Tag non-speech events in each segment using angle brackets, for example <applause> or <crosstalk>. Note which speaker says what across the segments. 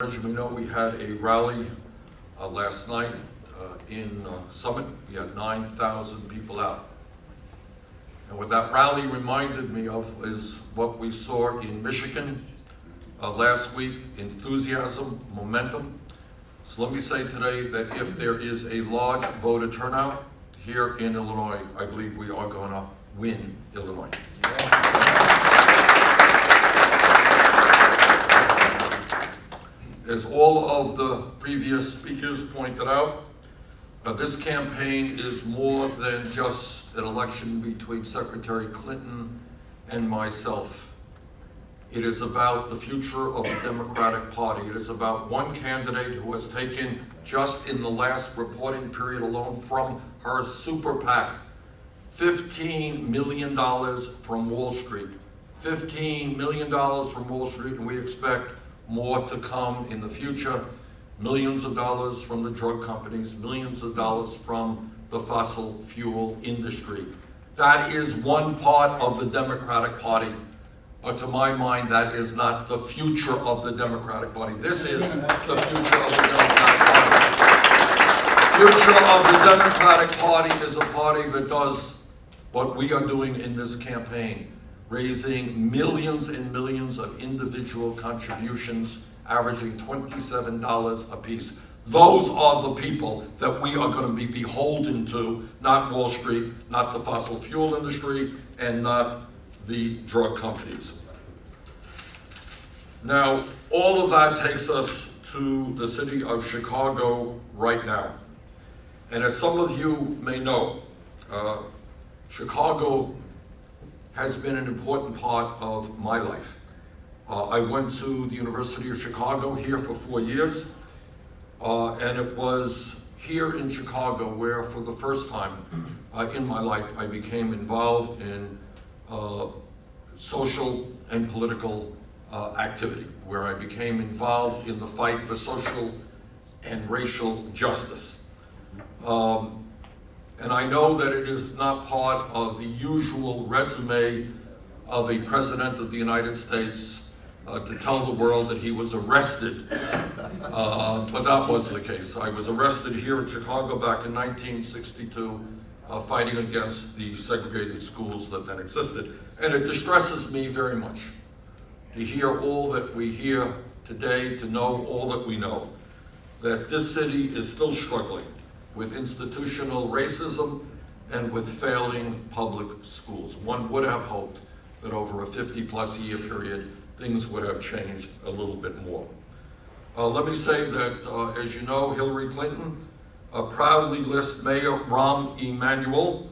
Speaker 1: As you may know, we had a rally uh, last night uh, in uh, Summit. We had 9,000 people out. And what that rally reminded me of is what we saw in Michigan uh, last week, enthusiasm, momentum. So let me say today that if there is a large voter turnout here in Illinois, I believe we are going to win Illinois. As all of the previous speakers pointed out, uh, this campaign is more than just an election between Secretary Clinton and myself. It is about the future of the Democratic Party. It is about one candidate who has taken, just in the last reporting period alone, from her super PAC, $15 million from Wall Street. $15 million from Wall Street, and we expect more to come in the future. Millions of dollars from the drug companies, millions of dollars from the fossil fuel industry. That is one part of the Democratic Party. But to my mind, that is not the future of the Democratic Party. This is the future of the Democratic Party. The Future of the Democratic Party is a party that does what we are doing in this campaign raising millions and millions of individual contributions, averaging $27 apiece. Those are the people that we are going to be beholden to, not Wall Street, not the fossil fuel industry, and not the drug companies. Now, all of that takes us to the city of Chicago right now. And as some of you may know, uh, Chicago has been an important part of my life. Uh, I went to the University of Chicago here for four years, uh, and it was here in Chicago where for the first time uh, in my life I became involved in uh, social and political uh, activity, where I became involved in the fight for social and racial justice. Um, and I know that it is not part of the usual resume of a president of the United States uh, to tell the world that he was arrested, uh, but that was the case. I was arrested here in Chicago back in 1962, uh, fighting against the segregated schools that then existed. And it distresses me very much to hear all that we hear today, to know all that we know, that this city is still struggling with institutional racism and with failing public schools. One would have hoped that over a 50 plus year period, things would have changed a little bit more. Uh, let me say that, uh, as you know, Hillary Clinton uh, proudly lists Mayor Rahm Emanuel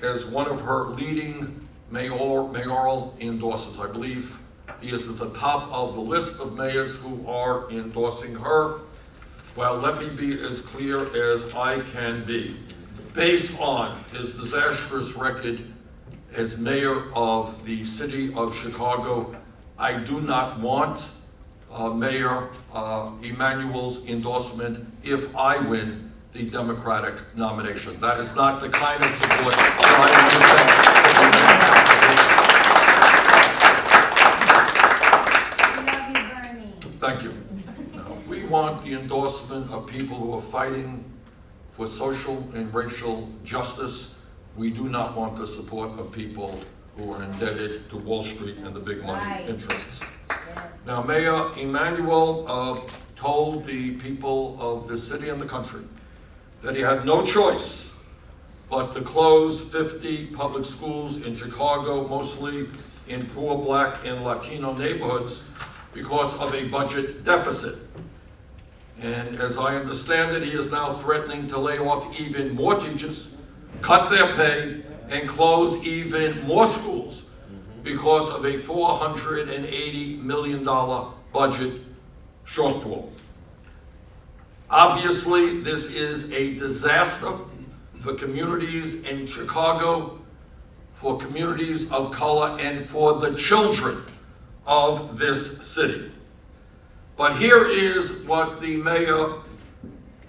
Speaker 1: as one of her leading mayor, mayoral endorsers. I believe he is at the top of the list of mayors who are endorsing her. Well, let me be as clear as I can be. Based on his disastrous record as mayor of the city of Chicago, I do not want uh, Mayor uh, Emanuel's endorsement if I win the Democratic nomination. That is not the kind of support
Speaker 2: love you, Bernie.
Speaker 1: Thank you. We want the endorsement of people who are fighting for social and racial justice. We do not want the support of people who are indebted to Wall Street and the big money
Speaker 2: Right.
Speaker 1: interests.
Speaker 2: Yes.
Speaker 1: Now, Mayor Emanuel uh, told the people of the city and the country that he had no choice but to close 50 public schools in Chicago, mostly in poor black and Latino neighborhoods, because of a budget deficit. And as I understand it, he is now threatening to lay off even more teachers, cut their pay, and close even more schools because of a $480 million budget shortfall. Obviously, this is a disaster for communities in Chicago, for communities of color, and for the children of this city. But here is what the mayor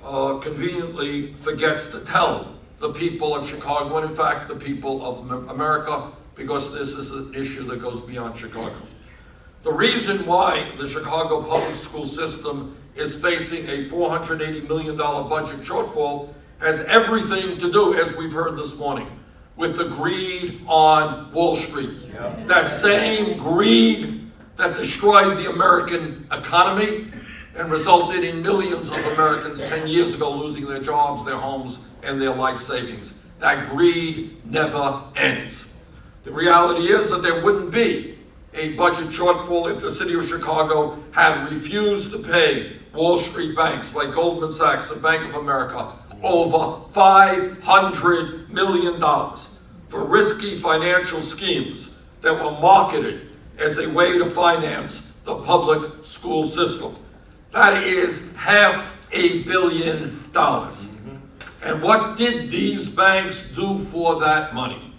Speaker 1: uh, conveniently forgets to tell the people of Chicago, and in fact, the people of America, because this is an issue that goes beyond Chicago. The reason why the Chicago public school system is facing a $480 million budget shortfall has everything to do, as we've heard this morning, with the greed on Wall Street. That same greed that destroyed the American economy and resulted in millions of Americans 10 years ago losing their jobs, their homes, and their life savings. That greed never ends. The reality is that there wouldn't be a budget shortfall if the city of Chicago had refused to pay Wall Street banks like Goldman Sachs and Bank of America over $500 million for risky financial schemes that were marketed as a way to finance the public school system. That is half a billion dollars. And what did these banks do for that money?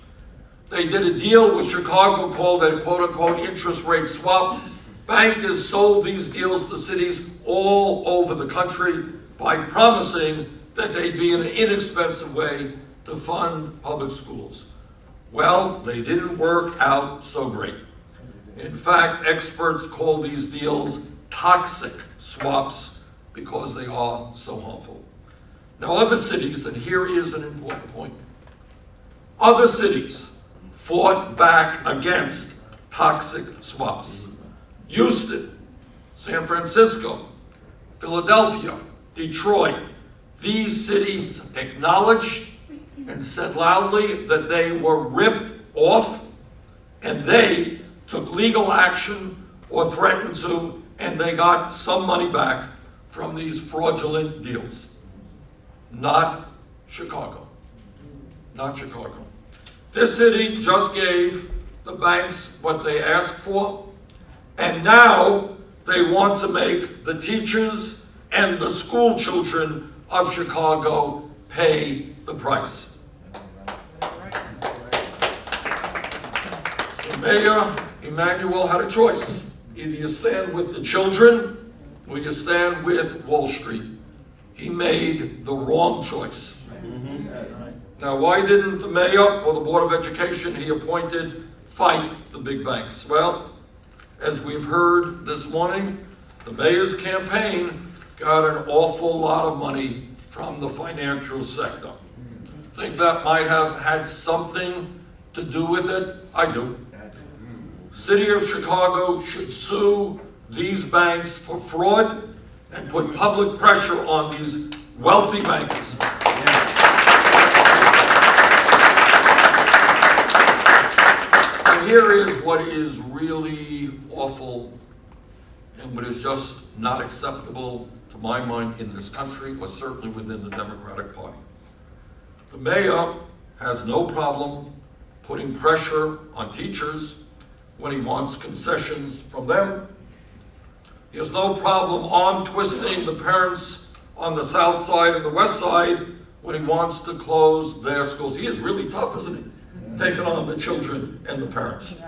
Speaker 1: They did a deal with Chicago called a quote-unquote interest rate swap. Bankers sold these deals to cities all over the country by promising that they'd be an inexpensive way to fund public schools. Well, they didn't work out so great. In fact, experts call these deals toxic swaps because they are so harmful. Now, other cities, and here is an important point, other cities fought back against toxic swaps. Houston, San Francisco, Philadelphia, Detroit, these cities acknowledged and said loudly that they were ripped off and they took legal action or threatened to, and they got some money back from these fraudulent deals. Not Chicago. Not Chicago. This city just gave the banks what they asked for, and now they want to make the teachers and the school children of Chicago pay the price. So Mayor Emanuel had a choice. Either you stand with the children or you stand with Wall Street. He made the wrong choice. Now, why didn't the mayor or the Board of Education he appointed fight the big banks? Well, as we've heard this morning, the mayor's campaign got an awful lot of money from the financial sector. Think that might have had something to do with it? I do. City of Chicago should sue these banks for fraud and put public pressure on these wealthy bankers. And here is what is really awful and what is just not acceptable to my mind in this country, or certainly within the Democratic Party. The mayor has no problem putting pressure on teachers when he wants concessions from them. He has no problem arm twisting the parents on the south side and the west side when he wants to close their schools. He is really tough, isn't he? Taking on the children and the parents.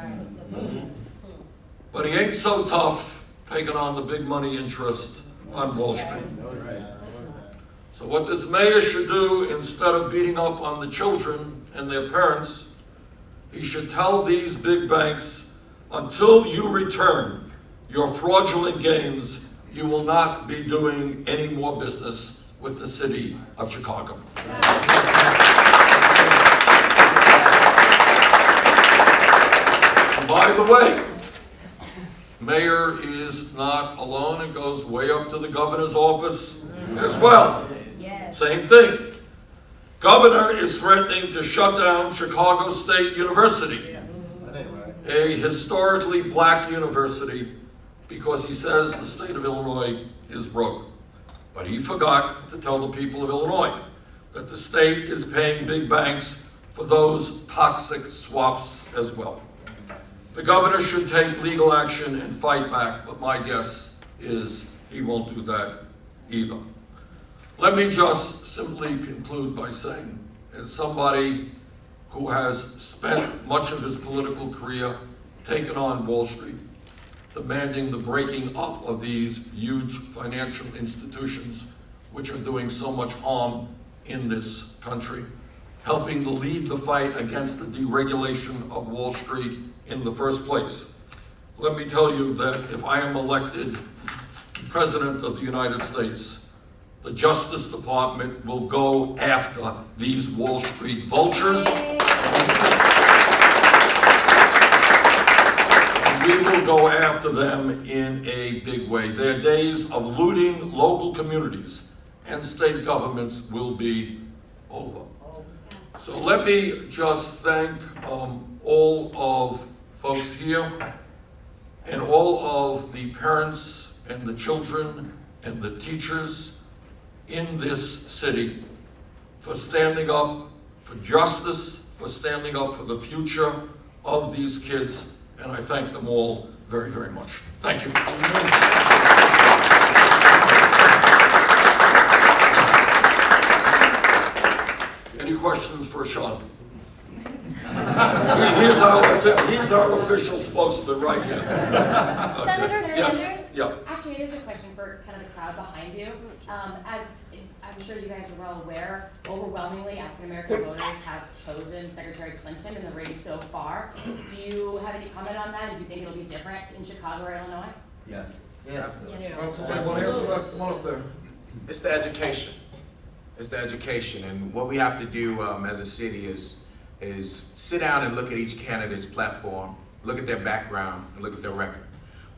Speaker 1: But he ain't so tough taking on the big money interest on Wall Street. So what this mayor should do, instead of beating up on the children and their parents, he should tell these big banks, until you return your fraudulent gains, you will not be doing any more business with the city of Chicago. And By the way, mayor is not alone. It goes way up to the governor's office as well.
Speaker 2: Yes.
Speaker 1: Same thing. Governor is threatening to shut down Chicago State University, a historically black university, because he says the state of Illinois is broke. But he forgot to tell the people of Illinois that the state is paying big banks for those toxic swaps as well. The governor should take legal action and fight back, but my guess is he won't do that either. Let me just simply conclude by saying, as somebody who has spent much of his political career taking on Wall Street, demanding the breaking up of these huge financial institutions which are doing so much harm in this country, helping to lead the fight against the deregulation of Wall Street in the first place. Let me tell you that if I am elected President of the United States, the Justice Department will go after these Wall Street vultures. We will go after them in a big way. Their days of looting local communities and state governments will be over. So let me just thank um, all of folks here and all of the parents and the children and the teachers in this city for standing up for justice, for standing up for the future of these kids, and I thank them all very, very much. Thank you. Any questions for Sean? He's our, he's our official spokesman right here.
Speaker 3: Senator
Speaker 1: Yes, yeah.
Speaker 3: Actually, it is a question for kind of the crowd behind you. Um, as I'm sure you guys are well aware, overwhelmingly African-American voters have chosen Secretary Clinton in the race so far. Do you have any comment on that? Do you think it'll be different in Chicago or Illinois?
Speaker 4: Yes.
Speaker 1: Well, somebody want to answer that? Come on up there.
Speaker 4: It's the education. It's the education, and what we have to do um, as a city is is sit down and look at each candidate's platform, look at their background, and look at their record.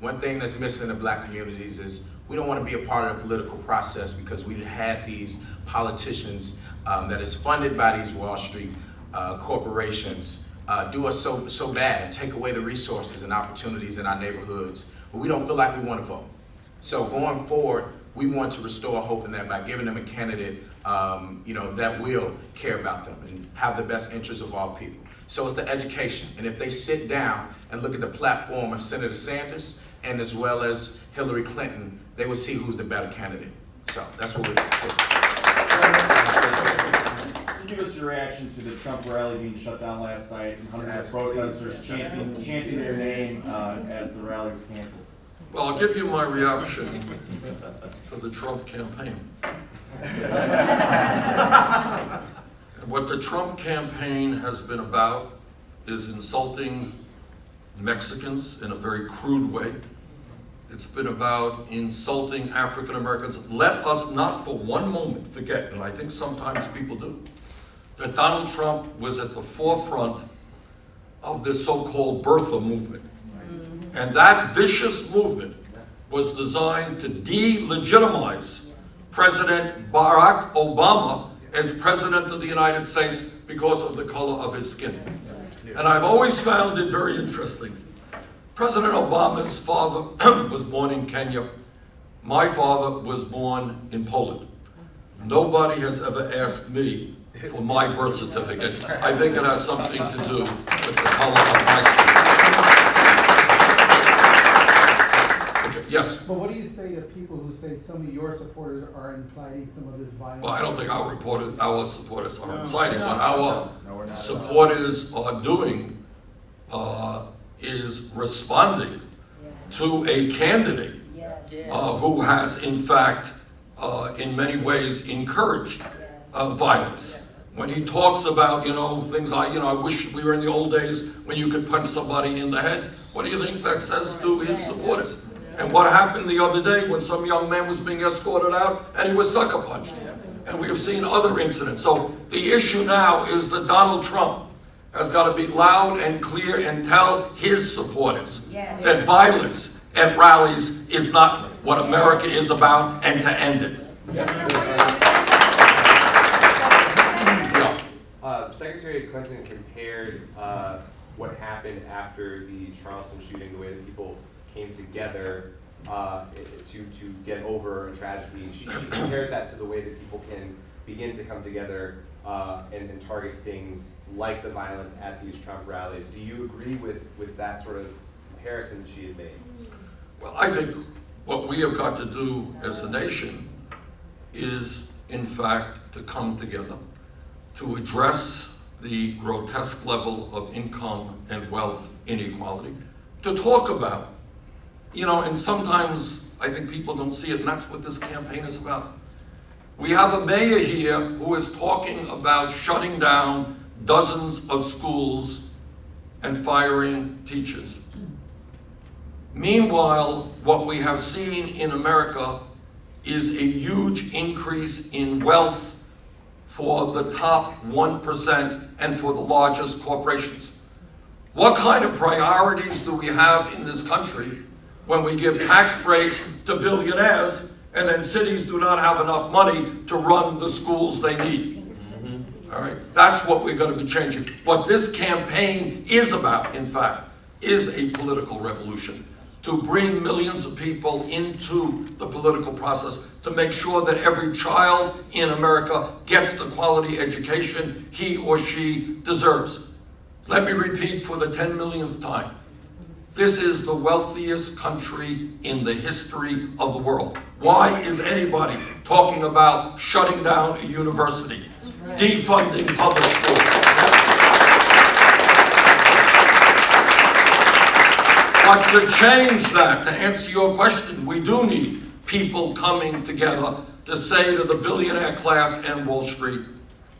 Speaker 4: One thing that's missing in the black communities is we don't want to be a part of the political process because we had these politicians um, that is funded by these Wall Street uh, corporations uh, do us so so bad and take away the resources and opportunities in our neighborhoods, but we don't feel like we want to vote. So going forward, we want to restore hope in that by giving them a candidate, um, you know, that will care about them and have the best interests of all people. So it's the education, and if they sit down and look at the platform of Senator Sanders and as well as Hillary Clinton, they will see who's the better candidate. So that's what we're.
Speaker 5: Can you give us your reaction to the Trump rally being shut down last night and hundreds
Speaker 4: Yes,
Speaker 5: of protesters chanting, chanting their name uh, as the rally was canceled?
Speaker 1: Well, I'll give you my reaction to the Trump campaign. And <laughs> what the Trump campaign has been about is insulting Mexicans in a very crude way. It's been about insulting African Americans. Let us not for one moment forget, and I think sometimes people do, that Donald Trump was at the forefront of this so-called birther movement. Mm-hmm. And that vicious movement was designed to delegitimize President Barack Obama as President of the United States because of the color of his skin. And I've always found it very interesting. President Obama's father <clears throat> was born in Kenya. My father was born in Poland. Nobody has ever asked me for my birth certificate. I think it has something to do with the color of my skin. Okay, yes.
Speaker 6: But what do you say to people who say some of your supporters are inciting some of this violence?
Speaker 1: Well, I don't think our reporters, our supporters are inciting, what
Speaker 6: No.
Speaker 1: our
Speaker 4: No, we're
Speaker 1: supporters are doing uh, is responding to a candidate uh, who has in fact, uh, in many ways encouraged uh, violence. When he talks about, you know, things like, you know, I wish we were in the old days when you could punch somebody in the head. What do you think that says to his supporters? And what happened the other day when some young man was being escorted out and he was sucker punched? And we have seen other incidents. So the issue now is that Donald Trump has got to be loud and clear and tell his supporters
Speaker 2: Yes.
Speaker 1: that violence at rallies is not what America is about and to end it. Yeah.
Speaker 7: Uh, Secretary Clinton compared uh, what happened after the Charleston shooting, the way that people came together uh, to, to get over a tragedy. She, she compared that to the way that people can begin to come together uh, and, and target things like the violence at these Trump rallies. Do you agree with, with that sort of comparison that she had made?
Speaker 1: Well, I think what we have got to do as a nation is, in fact, to come together to address the grotesque level of income and wealth inequality, to talk about, you know, and sometimes I think people don't see it, and that's what this campaign is about. We have a mayor here who is talking about shutting down dozens of schools and firing teachers. Meanwhile, what we have seen in America is a huge increase in wealth for the top 1% and for the largest corporations. What kind of priorities do we have in this country when we give tax breaks to billionaires and then cities do not have enough money to run the schools they need? Mm-hmm. All right, that's what we're going to be changing. What this campaign is about, in fact, is a political revolution. To bring millions of people into the political process, to make sure that every child in America gets the quality education he or she deserves. Let me repeat for the 10 millionth time. This is the wealthiest country in the history of the world. Why is anybody talking about shutting down a university, defunding public schools? But to change that, to answer your question, we do need people coming together to say to the billionaire class and Wall Street,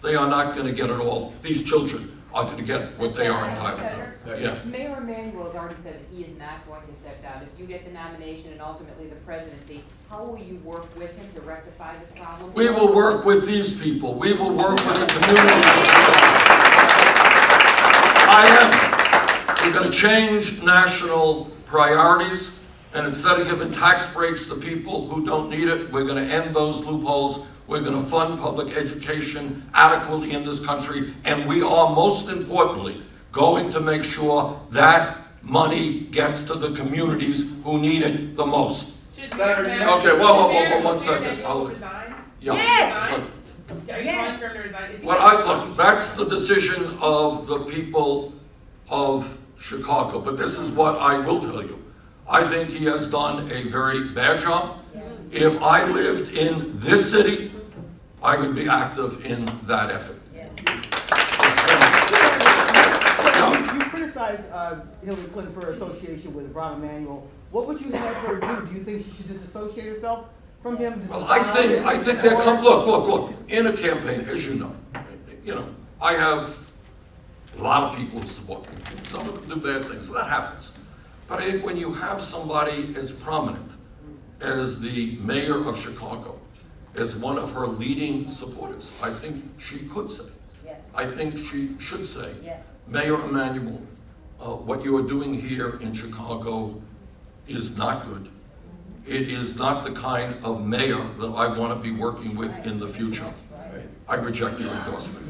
Speaker 1: they are not going to get it all. These children going to get what they are entitled to. Yeah.
Speaker 8: Mayor Emanuel has already said that he is not going to step down. If you get the nomination and ultimately the presidency, how will you work with him to rectify this problem?
Speaker 1: We will work with these people. We will work with the community. I am. We're going to change national priorities, and instead of giving tax breaks to people who don't need it, we're going to end those loopholes. We're going to fund public education adequately in this country, and we are most importantly going to make sure that money gets to the communities who need it the most.
Speaker 5: Senator,
Speaker 1: Okay, well, whoa, whoa,
Speaker 3: Mayor-
Speaker 1: whoa, one
Speaker 3: Mayor
Speaker 1: second.
Speaker 3: Daniel
Speaker 1: I'll- Yeah.
Speaker 2: Yes.
Speaker 1: Look,
Speaker 3: Are you
Speaker 2: Yes.
Speaker 3: calling for him to resign? Is he-
Speaker 1: Well, I, look, that's the decision of the people of Chicago, but this is what I will tell you. I think he has done a very bad job. If I lived in this city, I would be active in that effort.
Speaker 9: You you criticize uh, Hillary Clinton for her association with Rahm Emanuel. What would you have her do? Do you think she should disassociate herself from him?
Speaker 1: Well, I think, I think there come, look, look, look, in a campaign, as you know, you know, I have a lot of people who support me. Some of them do bad things, that happens. But I think when you have somebody as prominent as the mayor of Chicago, as one of her leading supporters, I think she could say,
Speaker 2: Yes,
Speaker 1: I think she should say,
Speaker 2: yes.
Speaker 1: Mayor Emanuel, uh, what you are doing here in Chicago is not good. It is not the kind of mayor that I want to be working with in the future. I reject your endorsement.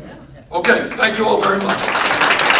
Speaker 1: Okay, thank you all very much.